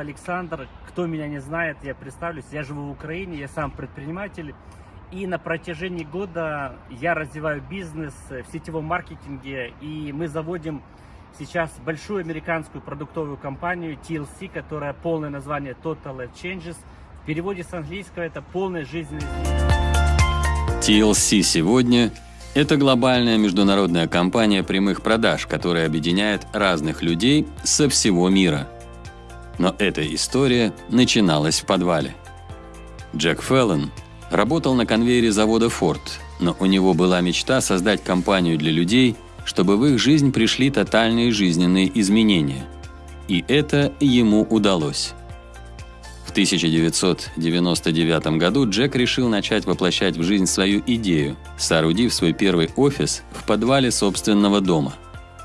Александр. Кто меня не знает, я представлюсь. Я живу в Украине, я сам предприниматель. И на протяжении года я развиваю бизнес в сетевом маркетинге. И мы заводим сейчас большую американскую продуктовую компанию TLC, которая полное название Total Life Changes. В переводе с английского это полная жизненная TLC сегодня – это глобальная международная компания прямых продаж, которая объединяет разных людей со всего мира. Но эта история начиналась в подвале. Джек Феллон работал на конвейере завода Ford, но у него была мечта создать компанию для людей – чтобы в их жизнь пришли тотальные жизненные изменения. И это ему удалось. В 1999 году Джек решил начать воплощать в жизнь свою идею, соорудив свой первый офис в подвале собственного дома.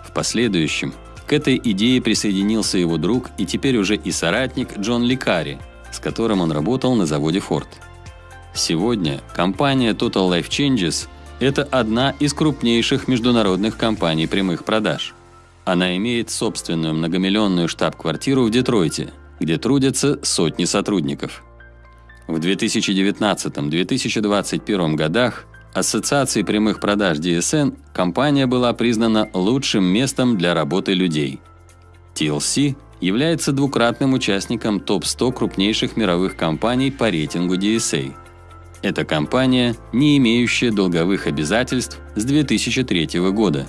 В последующем к этой идее присоединился его друг и теперь уже и соратник Джон Ликари, с которым он работал на заводе Ford. Сегодня компания Total Life Changes это одна из крупнейших международных компаний прямых продаж. Она имеет собственную многомиллионную штаб-квартиру в Детройте, где трудятся сотни сотрудников. В 2019-2021 годах Ассоциацией прямых продаж DSN компания была признана лучшим местом для работы людей. TLC является двукратным участником топ-100 крупнейших мировых компаний по рейтингу DSA – это компания, не имеющая долговых обязательств с 2003 года.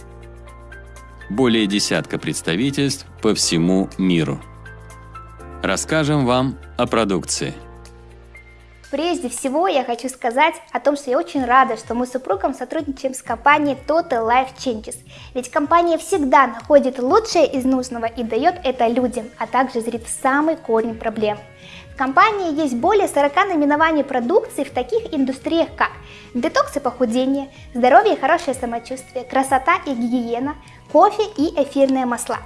Более десятка представительств по всему миру. Расскажем вам о продукции. Прежде всего я хочу сказать о том, что я очень рада, что мы с супругом сотрудничаем с компанией Total Life Changes. Ведь компания всегда находит лучшее из нужного и дает это людям, а также зрит в самый корень проблем. В компании есть более 40 наименований продукции в таких индустриях, как детокс и похудение, здоровье и хорошее самочувствие, красота и гигиена, кофе и эфирные масла.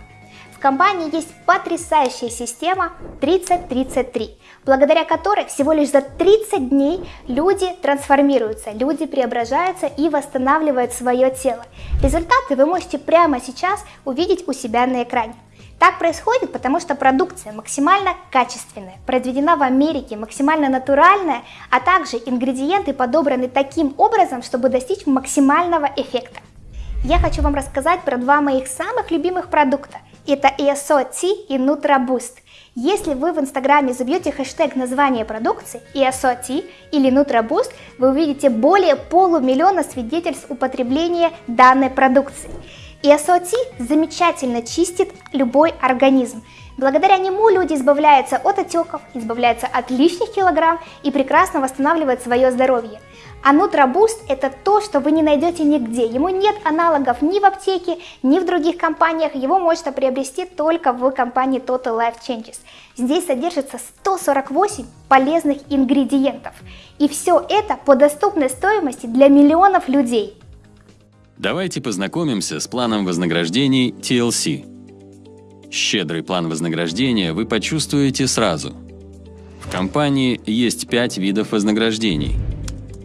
Компании есть потрясающая система 3033, благодаря которой всего лишь за 30 дней люди трансформируются, люди преображаются и восстанавливают свое тело. Результаты вы можете прямо сейчас увидеть у себя на экране. Так происходит, потому что продукция максимально качественная, произведена в Америке, максимально натуральная, а также ингредиенты подобраны таким образом, чтобы достичь максимального эффекта. Я хочу вам рассказать про два моих самых любимых продукта. Это ESO-T и NutraBoost. Если вы в инстаграме забьете хэштег названия продукции ESO-T или NutraBoost, вы увидите более полумиллиона свидетельств употребления данной продукции. И АСОТИ замечательно чистит любой организм. Благодаря нему люди избавляются от отеков, избавляются от лишних килограмм и прекрасно восстанавливают свое здоровье. А Нутрабуст это то, что вы не найдете нигде. Ему нет аналогов ни в аптеке, ни в других компаниях. Его можно приобрести только в компании Total Life Changes. Здесь содержится 148 полезных ингредиентов. И все это по доступной стоимости для миллионов людей. Давайте познакомимся с планом вознаграждений TLC. Щедрый план вознаграждения вы почувствуете сразу. В компании есть 5 видов вознаграждений.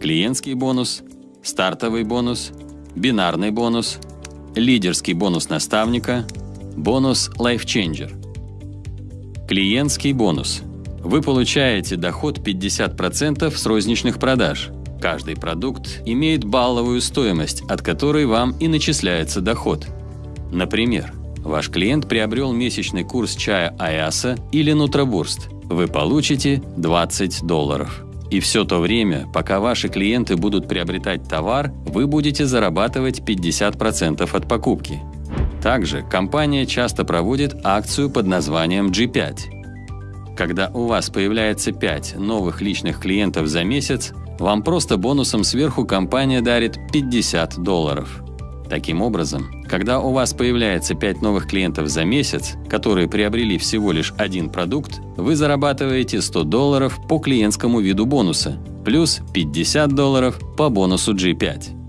Клиентский бонус, стартовый бонус, бинарный бонус, лидерский бонус наставника, бонус Life Changer. Клиентский бонус. Вы получаете доход 50% с розничных продаж – Каждый продукт имеет балловую стоимость, от которой вам и начисляется доход. Например, ваш клиент приобрел месячный курс чая Аяса или Нутробурст. Вы получите 20 долларов. И все то время, пока ваши клиенты будут приобретать товар, вы будете зарабатывать 50% от покупки. Также компания часто проводит акцию под названием G5. Когда у вас появляется 5 новых личных клиентов за месяц, вам просто бонусом сверху компания дарит 50 долларов. Таким образом, когда у вас появляется 5 новых клиентов за месяц, которые приобрели всего лишь один продукт, вы зарабатываете 100 долларов по клиентскому виду бонуса, плюс 50 долларов по бонусу G5.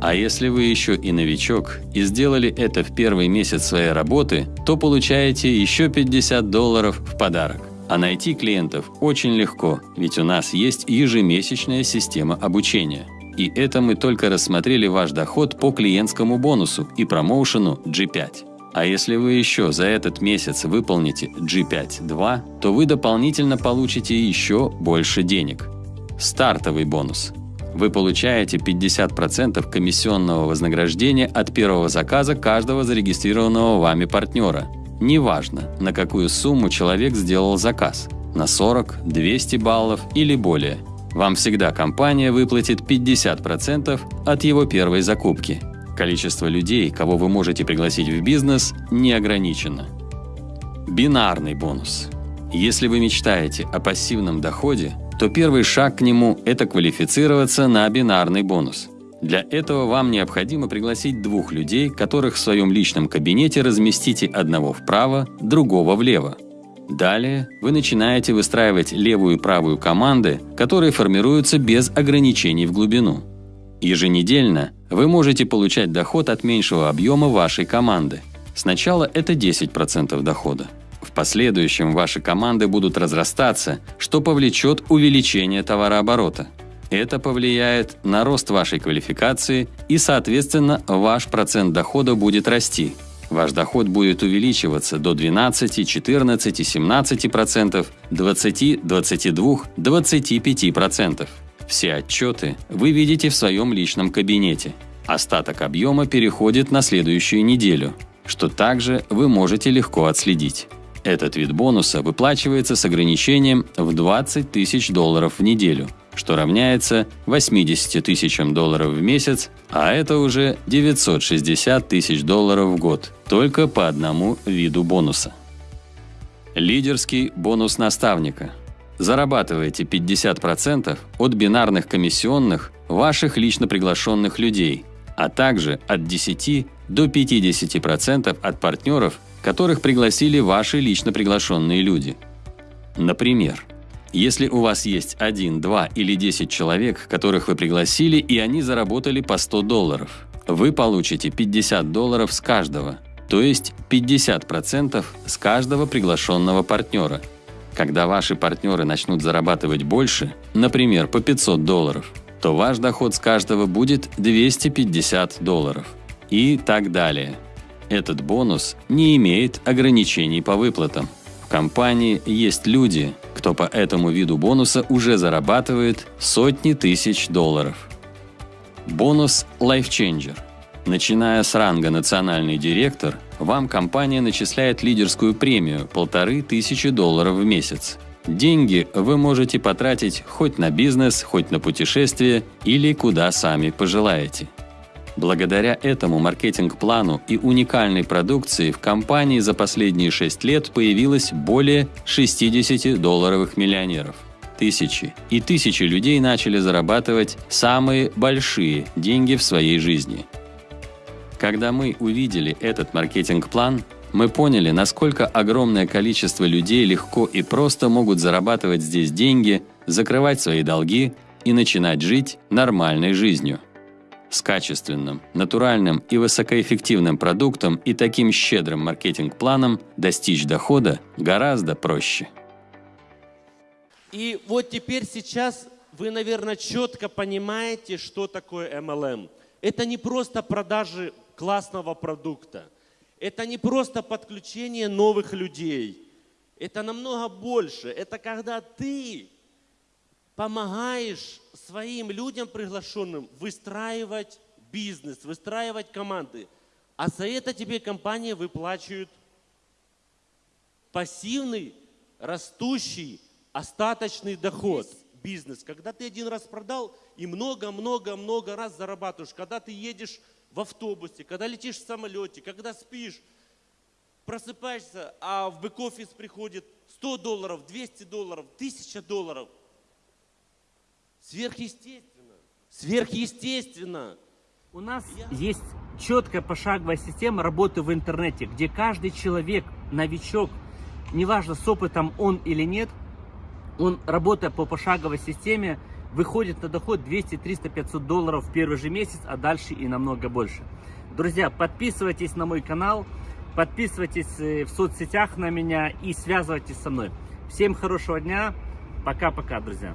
А если вы еще и новичок и сделали это в первый месяц своей работы, то получаете еще 50 долларов в подарок. А найти клиентов очень легко, ведь у нас есть ежемесячная система обучения. И это мы только рассмотрели ваш доход по клиентскому бонусу и промоушену G5. А если вы еще за этот месяц выполните G5-2, то вы дополнительно получите еще больше денег. Стартовый бонус. Вы получаете 50% комиссионного вознаграждения от первого заказа каждого зарегистрированного вами партнера. Неважно, на какую сумму человек сделал заказ – на 40, 200 баллов или более. Вам всегда компания выплатит 50% от его первой закупки – Количество людей, кого вы можете пригласить в бизнес, не ограничено. Бинарный бонус. Если вы мечтаете о пассивном доходе, то первый шаг к нему – это квалифицироваться на бинарный бонус. Для этого вам необходимо пригласить двух людей, которых в своем личном кабинете разместите одного вправо, другого влево. Далее вы начинаете выстраивать левую и правую команды, которые формируются без ограничений в глубину. Еженедельно вы можете получать доход от меньшего объема вашей команды. Сначала это 10% дохода. В последующем ваши команды будут разрастаться, что повлечет увеличение товарооборота. Это повлияет на рост вашей квалификации и, соответственно, ваш процент дохода будет расти. Ваш доход будет увеличиваться до 12, 14, 17%, 20, 22, 25%. Все отчеты вы видите в своем личном кабинете. Остаток объема переходит на следующую неделю, что также вы можете легко отследить. Этот вид бонуса выплачивается с ограничением в 20 тысяч долларов в неделю, что равняется 80 тысячам долларов в месяц, а это уже 960 тысяч долларов в год, только по одному виду бонуса. Лидерский бонус наставника – зарабатываете 50% от бинарных комиссионных ваших лично приглашенных людей, а также от 10 до 50% от партнеров, которых пригласили ваши лично приглашенные люди. Например, если у вас есть 1, 2 или 10 человек, которых вы пригласили, и они заработали по 100 долларов, вы получите 50 долларов с каждого, то есть 50% с каждого приглашенного партнера – когда ваши партнеры начнут зарабатывать больше, например, по 500 долларов, то ваш доход с каждого будет 250 долларов. И так далее. Этот бонус не имеет ограничений по выплатам. В компании есть люди, кто по этому виду бонуса уже зарабатывает сотни тысяч долларов. Бонус Life Changer. Начиная с ранга «Национальный директор», вам компания начисляет лидерскую премию – полторы тысячи долларов в месяц. Деньги вы можете потратить хоть на бизнес, хоть на путешествие или куда сами пожелаете. Благодаря этому маркетинг-плану и уникальной продукции в компании за последние 6 лет появилось более 60 долларовых миллионеров. Тысячи и тысячи людей начали зарабатывать самые большие деньги в своей жизни – когда мы увидели этот маркетинг-план, мы поняли, насколько огромное количество людей легко и просто могут зарабатывать здесь деньги, закрывать свои долги и начинать жить нормальной жизнью. С качественным, натуральным и высокоэффективным продуктом и таким щедрым маркетинг-планом достичь дохода гораздо проще. И вот теперь сейчас вы, наверное, четко понимаете, что такое MLM. Это не просто продажи классного продукта. Это не просто подключение новых людей. Это намного больше. Это когда ты помогаешь своим людям приглашенным выстраивать бизнес, выстраивать команды. А за это тебе компания выплачивает пассивный, растущий, остаточный доход. Бизнес. Когда ты один раз продал и много-много-много раз зарабатываешь. Когда ты едешь в автобусе, когда летишь в самолете, когда спишь, просыпаешься, а в бэк-офис приходит 100 долларов, 200 долларов, 1000 долларов. Сверхъестественно. Сверхъестественно. У нас Я... есть четкая пошаговая система работы в интернете, где каждый человек, новичок, неважно с опытом он или нет, он, работая по пошаговой системе, выходит на доход 200, 300, 500 долларов в первый же месяц, а дальше и намного больше. Друзья, подписывайтесь на мой канал, подписывайтесь э, в соцсетях на меня и связывайтесь со мной. Всем хорошего дня, пока-пока, друзья.